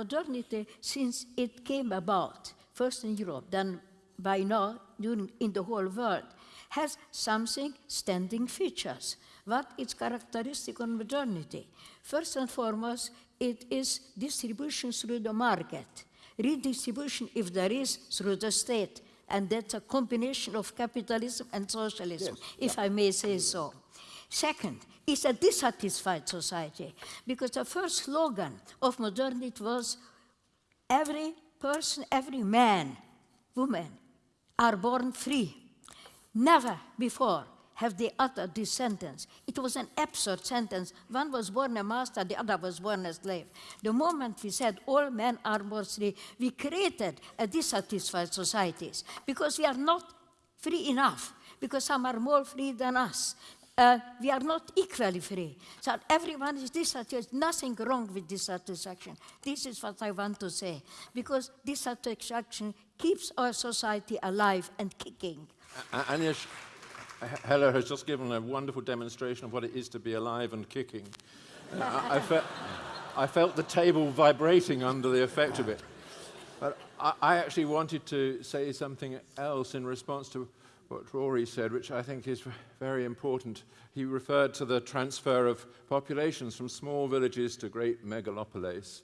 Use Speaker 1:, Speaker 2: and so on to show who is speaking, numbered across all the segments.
Speaker 1: modernity, since it came about, first in Europe, then by now during, in the whole world, has something standing features. What is characteristic of modernity? First and foremost, it is distribution through the market, redistribution, if there is, through the state, and that's a combination of capitalism and socialism, yes. if yeah. I may say so. Second, it's a dissatisfied society, because the first slogan of modernity was every person, every man, woman are born free. Never before have they uttered this sentence. It was an absurd sentence. One was born a master, the other was born a slave. The moment we said all men are born free, we created a dissatisfied societies because we are not free enough, because some are more free than us. Uh, we are not equally free. So everyone is dissatisfied. Nothing wrong with dissatisfaction. This is what I want to say. Because dissatisfaction keeps our society alive and kicking.
Speaker 2: Uh, Agnes, Heller has just given a wonderful demonstration of what it is to be alive and kicking. Uh, I, I, fe I, felt the table vibrating under the effect of it. But I, I actually wanted to say something else in response to what Rory said, which I think is very important. He referred to the transfer of populations from small villages to great megalopolis,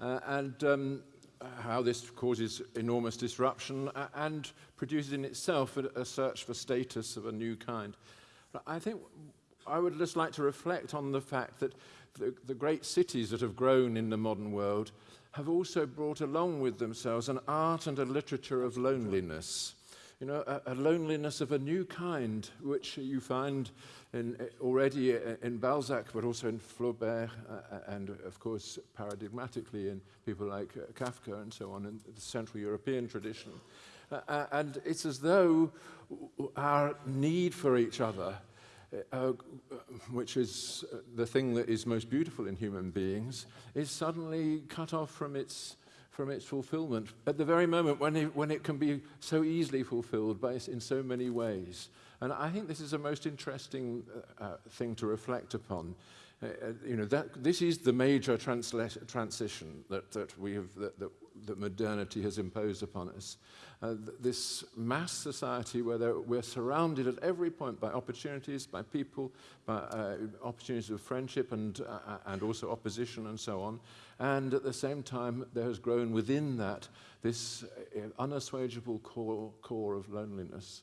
Speaker 2: uh, and um, how this causes enormous disruption and produces in itself a, a search for status of a new kind. But I think I would just like to reflect on the fact that the, the great cities that have grown in the modern world have also brought along with themselves an art and a literature of loneliness you know, a, a, loneliness of a new kind, which you find in, already in Balzac, but also in Flaubert, uh, and of course, paradigmatically in people like uh, Kafka and so on, in the Central European tradition. Uh, uh and it's as though our need for each other, uh, uh, which is the thing that is most beautiful in human beings, is suddenly cut off from its from its fulfillment at the very moment when it, when it can be so easily fulfilled by, in so many ways. And I think this is a most interesting uh, uh, thing to reflect upon. Uh, uh you know, that, this is the major transition that, that, we have, that, that, that modernity has imposed upon us. Uh, th this mass society where we're surrounded at every point by opportunities, by people, by uh, opportunities of friendship and, uh, and also opposition and so on. And at the same time, there has grown within that this uh, unassuageable core, core of loneliness.